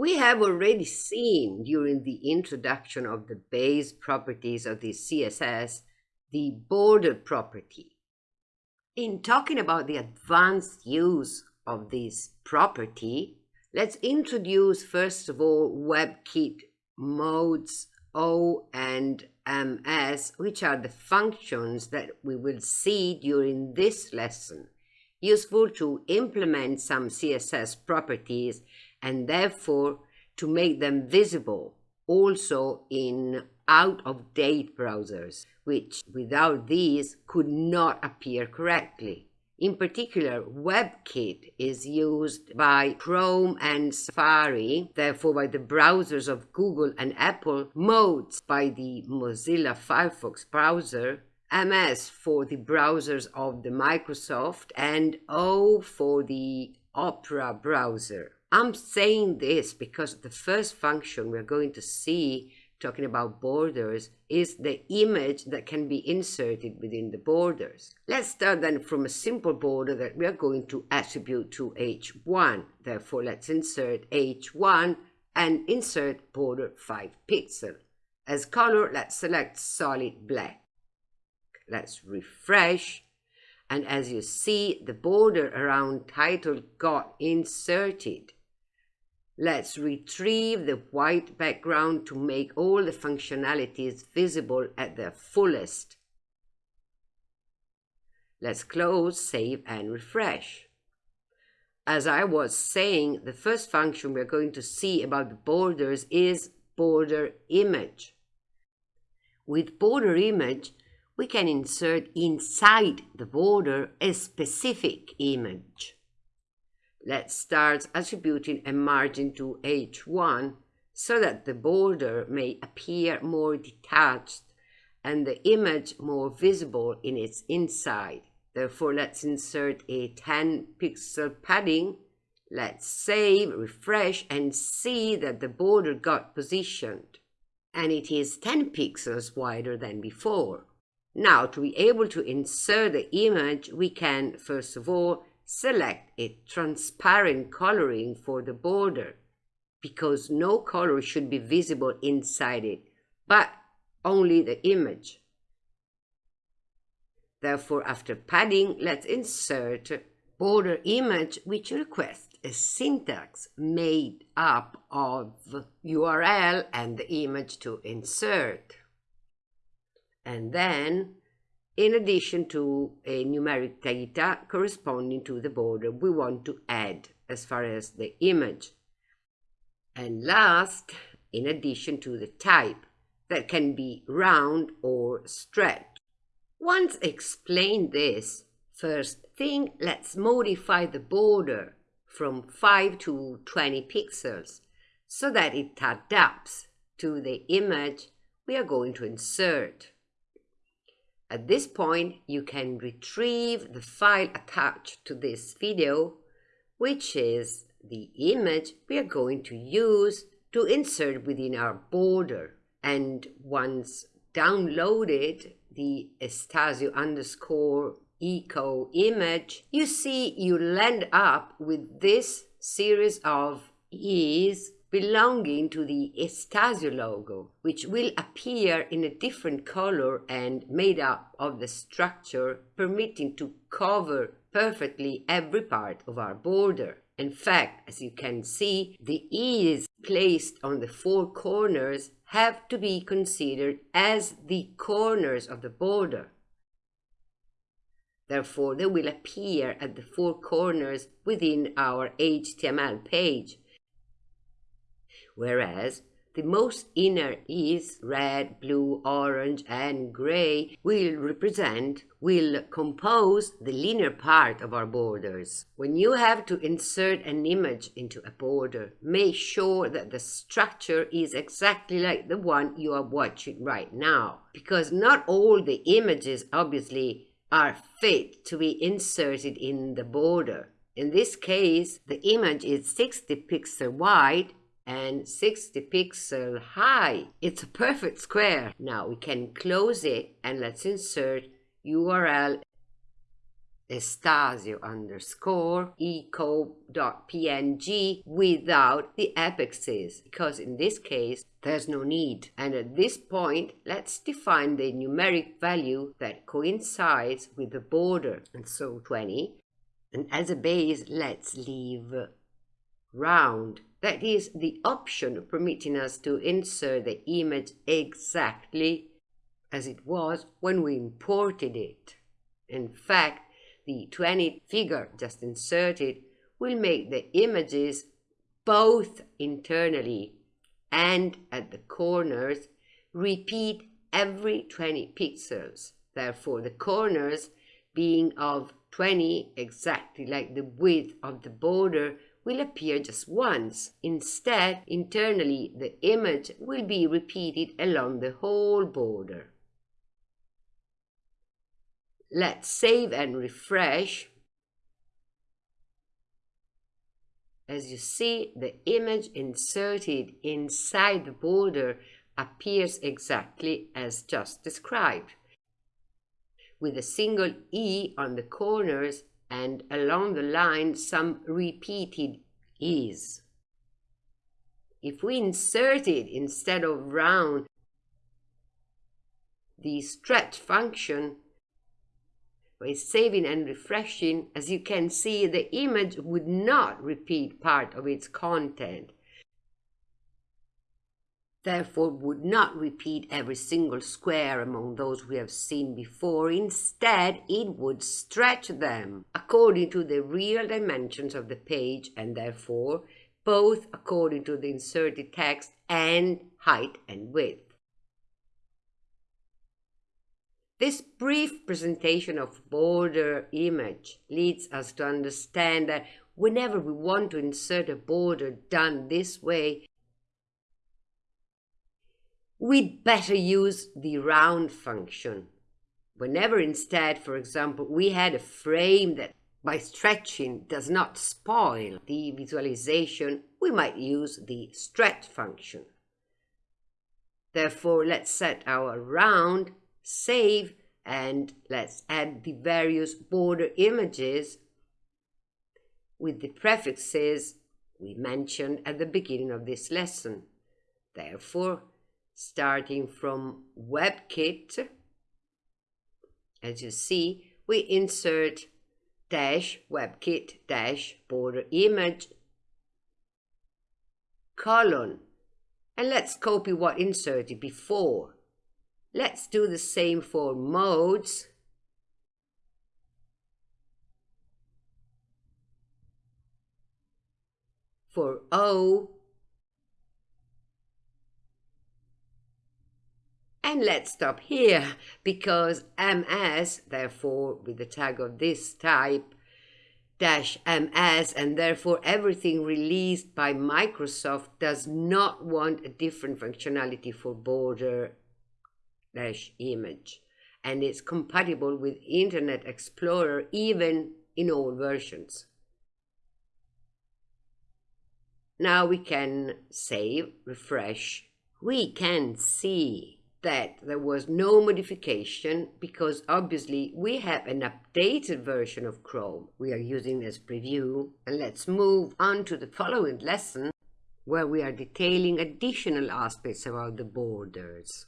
We have already seen during the introduction of the base properties of the CSS the border property. In talking about the advanced use of this property, let's introduce first of all WebKit moz O and MS, which are the functions that we will see during this lesson, useful to implement some CSS properties and therefore to make them visible also in out-of-date browsers, which without these could not appear correctly. In particular, WebKit is used by Chrome and Safari, therefore by the browsers of Google and Apple, Moz by the Mozilla Firefox browser, MS for the browsers of the Microsoft, and O for the Opera browser. I'm saying this because the first function we're going to see talking about borders is the image that can be inserted within the borders. Let's start then from a simple border that we are going to attribute to h1. Therefore, let's insert h1 and insert border 5 pixel. As color, let's select solid black. Let's refresh. And as you see, the border around title got inserted. Let's retrieve the white background to make all the functionalities visible at their fullest. Let's close, save, and refresh. As I was saying, the first function we're going to see about the borders is border image. With border image, we can insert inside the border a specific image. Let's start attributing a margin to H1 so that the border may appear more detached and the image more visible in its inside. Therefore, let's insert a 10 pixel padding. Let's save, refresh, and see that the border got positioned. And it is 10 pixels wider than before. Now, to be able to insert the image, we can, first of all, select a transparent coloring for the border because no color should be visible inside it, but only the image. Therefore, after padding, let's insert border image which requests a syntax made up of URL and the image to insert. And then in addition to a numeric data corresponding to the border we want to add as far as the image. And last, in addition to the type, that can be round or stretched. Once explained this, first thing, let's modify the border from 5 to 20 pixels so that it adapts to the image we are going to insert. At this point, you can retrieve the file attached to this video, which is the image we are going to use to insert within our border. And once downloaded the Estasio underscore eco image, you see you land up with this series of is belonging to the Estasio logo, which will appear in a different color and made up of the structure, permitting to cover perfectly every part of our border. In fact, as you can see, the E's placed on the four corners have to be considered as the corners of the border. Therefore, they will appear at the four corners within our HTML page, whereas the most inner is red, blue, orange, and gray will represent, will compose the linear part of our borders. When you have to insert an image into a border, make sure that the structure is exactly like the one you are watching right now. Because not all the images, obviously, are fit to be inserted in the border. In this case, the image is 60 pixel wide and 60 pixel high. It's a perfect square. Now we can close it and let's insert URL estasio underscore eco.png without the apexes because in this case there's no need. And at this point, let's define the numeric value that coincides with the border. And so 20. And as a base, let's leave round. That is the option permitting us to insert the image exactly as it was when we imported it. In fact, the 20 figure just inserted will make the images both internally and at the corners repeat every 20 pixels. Therefore, the corners being of 20 exactly like the width of the border will appear just once. Instead, internally, the image will be repeated along the whole border. Let's save and refresh. As you see, the image inserted inside the border appears exactly as just described, with a single E on the corners and along the line some repeated is. If we inserted instead of round the stretch function, by saving and refreshing, as you can see, the image would not repeat part of its content. Therefore, would not repeat every single square among those we have seen before. Instead, it would stretch them according to the real dimensions of the page and therefore both according to the inserted text and height and width. This brief presentation of border image leads us to understand that whenever we want to insert a border done this way, we'd better use the round function. Whenever instead, for example, we had a frame that by stretching does not spoil the visualization, we might use the stretch function. Therefore, let's set our round save, and let's add the various border images with the prefixes we mentioned at the beginning of this lesson. Therefore, starting from WebKit, as you see, we insert dash WebKit dash border image colon and let's copy what inserted before Let's do the same for moz. For O. And let's stop here because MS, therefore with the tag of this type, dash MS and therefore everything released by Microsoft does not want a different functionality for border dash image and it's compatible with Internet Explorer even in all versions. Now we can save, refresh. We can see that there was no modification because obviously we have an updated version of Chrome we are using as preview. And let's move on to the following lesson where we are detailing additional aspects about the borders.